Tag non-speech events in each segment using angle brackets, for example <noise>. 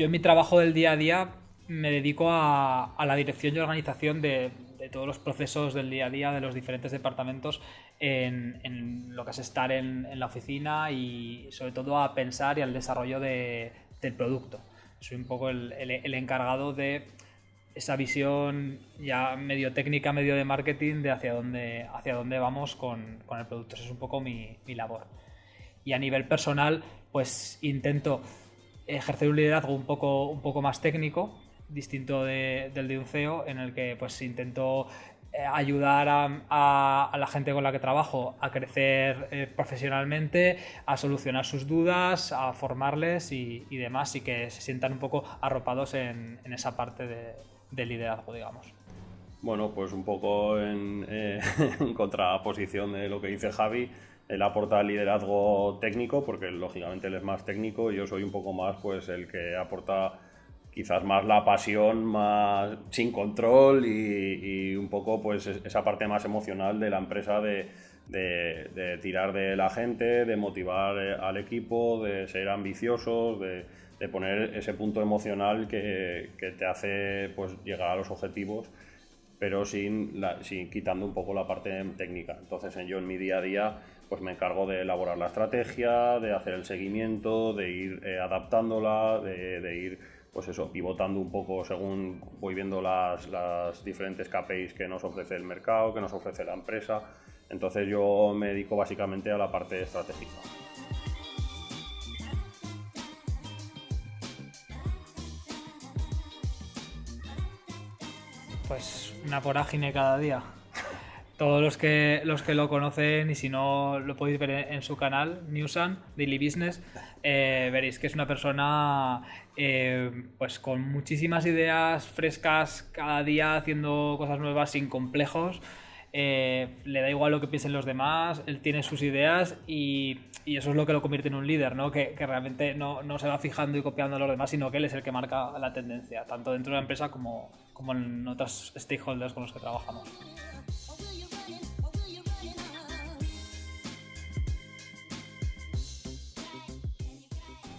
yo en mi trabajo del día a día me dedico a, la dirección y organización de, todos los procesos del día a día de los diferentes departamentos en, lo que es estar en, la oficina y sobre todo a pensar y al desarrollo del producto. Soy un poco el, encargado de esa visión ya medio técnica, medio de marketing de hacia dónde, hacia dónde vamos con, el producto. Esa es un poco mi, mi labor. Y a nivel personal, pues intento ejercer un liderazgo un poco, un poco más técnico, distinto del de un CEO, en el que pues intento eh, ayudar a, la gente con la que trabajo a crecer eh, profesionalmente, a solucionar sus dudas, a formarles y, demás, y que se sientan un poco arropados en, esa parte de, liderazgo, digamos. Bueno, pues un poco en, eh, <laughs> en contraposición de lo que dice Javi, él aporta liderazgo técnico, porque lógicamente él es más técnico, y yo soy un poco más pues el que aporta quizás más la pasión, más sin control y, un poco pues esa parte más emocional de la empresa de, tirar de la gente, de motivar eh, al equipo, de ser ambiciosos, de, poner ese punto emocional que, te hace pues llegar a los objetivos pero sin, sin quitando un poco la parte técnica. Entonces yo en mi día a día pues me encargo de elaborar la estrategia, de hacer el seguimiento, de ir eh, adaptándola, de, ir pues eso, pivotando un poco según voy viendo las, las, diferentes KPIs que nos ofrece el mercado, que nos ofrece la empresa. Entonces yo me dedico básicamente a la parte estratégica. Pues una vorágine cada día todos los que, los que lo conocen y si no lo podéis ver en, su canal, Newsan, Daily Business, eh, veréis que es una persona eh, pues con muchísimas ideas frescas cada día haciendo cosas nuevas sin complejos. Eh, le da igual lo que piensen los demás, él tiene sus ideas y, eso es lo que lo convierte en un líder, ¿no? que, realmente no, se va fijando y copiando a los demás, sino que él es el que marca la tendencia, tanto dentro de la empresa como, como en otros stakeholders con los que trabajamos.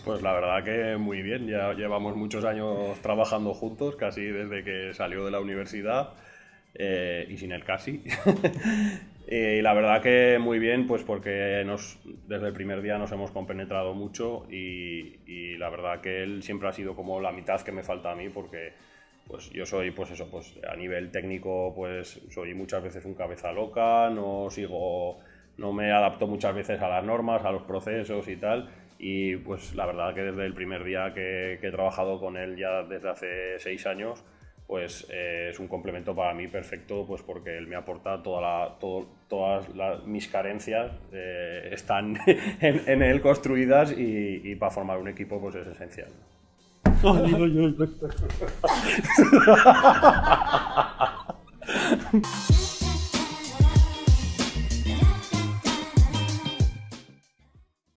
Pues la verdad que muy bien, ya llevamos muchos años trabajando juntos, casi desde que salió de la universidad eh, y sin el casi. <laughs> y la verdad que muy bien, pues porque nos, desde el primer día nos hemos compenetrado mucho y, y, la verdad que él siempre ha sido como la mitad que me falta a mí porque pues yo soy pues eso, pues a nivel técnico pues soy muchas veces un cabeza loca, no sigo, no me adapto muchas veces a las normas, a los procesos y tal y pues la verdad que desde el primer día que, he trabajado con él ya desde hace seis años, pues eh, es un complemento para mí perfecto, pues porque él me aporta toda la, todas mis carencias, eh, están <laughs> en, él construidas y, para formar un equipo pues es esencial. oy oy oy.